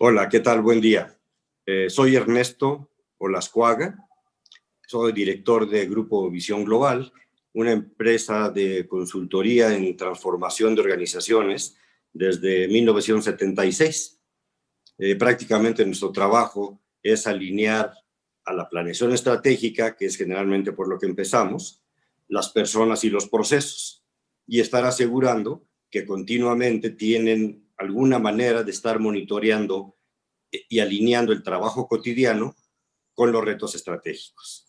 Hola, ¿qué tal? Buen día. Eh, soy Ernesto Olascuaga, soy director de Grupo Visión Global, una empresa de consultoría en transformación de organizaciones desde 1976. Eh, prácticamente nuestro trabajo es alinear a la planeación estratégica, que es generalmente por lo que empezamos, las personas y los procesos, y estar asegurando que continuamente tienen alguna manera de estar monitoreando y alineando el trabajo cotidiano con los retos estratégicos.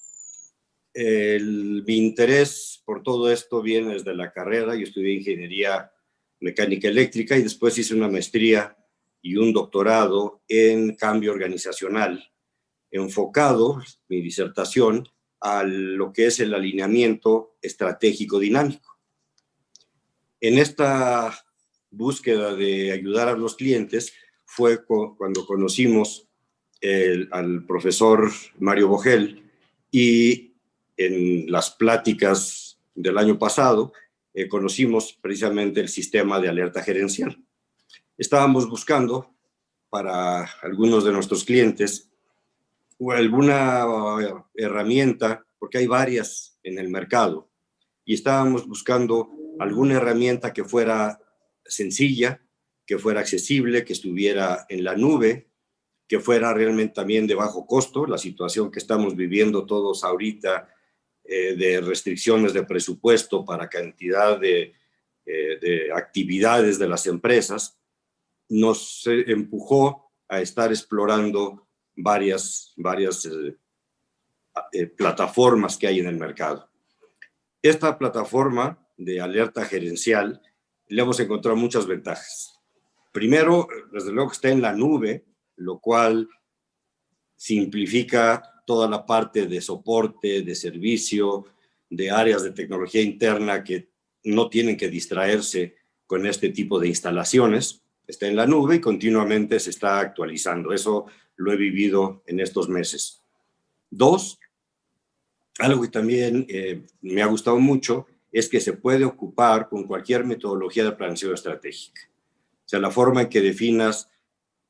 mi interés por todo esto viene desde la carrera, yo estudié ingeniería mecánica eléctrica y después hice una maestría y un doctorado en cambio organizacional, enfocado, mi disertación, a lo que es el alineamiento estratégico dinámico. En esta búsqueda de ayudar a los clientes fue cuando conocimos al profesor Mario Bogel y en las pláticas del año pasado eh, conocimos precisamente el sistema de alerta gerencial. Estábamos buscando para algunos de nuestros clientes alguna herramienta, porque hay varias en el mercado, y estábamos buscando alguna herramienta que fuera sencilla, que fuera accesible, que estuviera en la nube, que fuera realmente también de bajo costo, la situación que estamos viviendo todos ahorita eh, de restricciones de presupuesto para cantidad de, eh, de actividades de las empresas, nos empujó a estar explorando varias, varias eh, plataformas que hay en el mercado. Esta plataforma de alerta gerencial le hemos encontrado muchas ventajas. Primero, desde luego que está en la nube, lo cual simplifica toda la parte de soporte, de servicio, de áreas de tecnología interna que no tienen que distraerse con este tipo de instalaciones. Está en la nube y continuamente se está actualizando. Eso lo he vivido en estos meses. Dos, algo que también eh, me ha gustado mucho es que se puede ocupar con cualquier metodología de planeación estratégica. O sea, la forma en que definas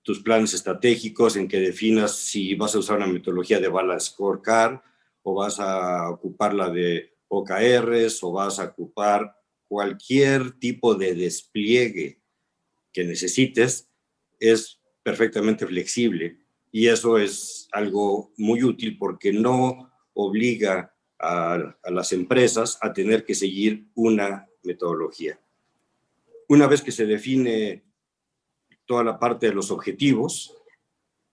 tus planes estratégicos, en que definas si vas a usar una metodología de Balance Scorecard o vas a ocupar la de OKRs o vas a ocupar cualquier tipo de despliegue que necesites, es perfectamente flexible y eso es algo muy útil porque no obliga a, las empresas a tener que seguir una metodología. Una vez que se define toda la parte de los objetivos,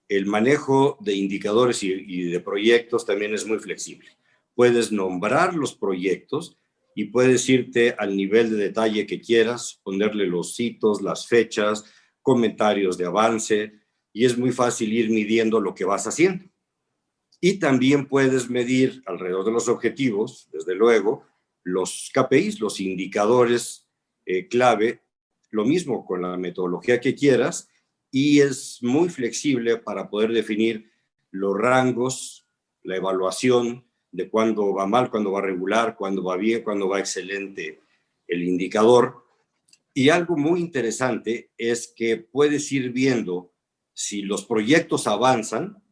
el manejo de indicadores y, y, de proyectos también es muy flexible. Puedes nombrar los proyectos y puedes irte al nivel de detalle que quieras, ponerle los hitos, las fechas, comentarios de avance, y es muy fácil ir midiendo lo que vas haciendo. Y también puedes medir alrededor de los objetivos, desde luego, los KPIs, los indicadores eh, clave, lo mismo con la metodología que quieras, y es muy flexible para poder definir los rangos, la evaluación de cuándo va mal, cuándo va regular, cuándo va bien, cuándo va excelente el indicador. Y algo muy interesante es que puedes ir viendo si los proyectos avanzan,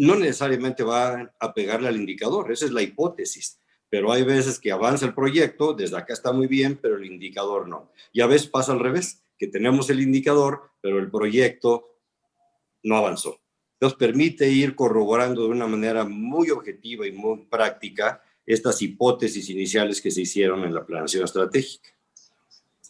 no necesariamente va a pegarle al indicador, esa es la hipótesis, pero hay veces que avanza el proyecto, desde acá está muy bien, pero el indicador no. Y a veces pasa al revés, que tenemos el indicador, pero el proyecto no avanzó. Entonces permite ir corroborando de una manera muy objetiva y muy práctica estas hipótesis iniciales que se hicieron en la planeación estratégica.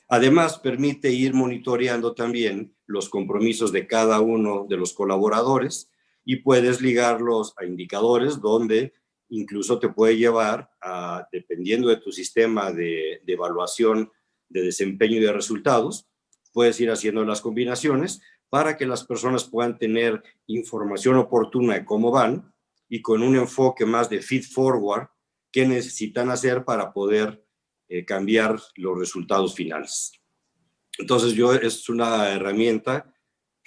Además, permite ir monitoreando también los compromisos de cada uno de los colaboradores y puedes ligarlos a indicadores donde incluso te puede llevar a, dependiendo de tu sistema de, evaluación de desempeño y de resultados, puedes ir haciendo las combinaciones para que las personas puedan tener información oportuna de cómo van y con un enfoque más de feed forward qué necesitan hacer para poder eh, cambiar los resultados finales. Entonces yo es una herramienta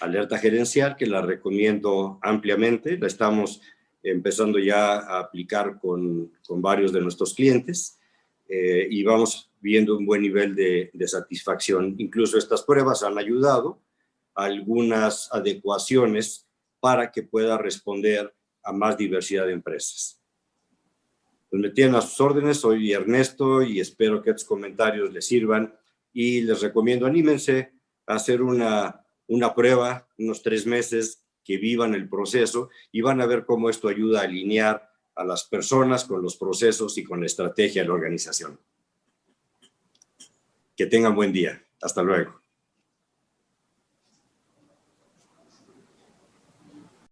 alerta gerencial que la recomiendo ampliamente, la estamos empezando ya a aplicar con, con varios de nuestros clientes eh, y vamos viendo un buen nivel de, de, satisfacción. Incluso estas pruebas han ayudado algunas adecuaciones para que pueda responder a más diversidad de empresas. Pues me tienen a sus órdenes, soy Ernesto y espero que estos comentarios les sirvan y les recomiendo, anímense a hacer una, una prueba, unos tres meses, que vivan el proceso y van a ver cómo esto ayuda a alinear a las personas con los procesos y con la estrategia de la organización. Que tengan buen día. Hasta luego.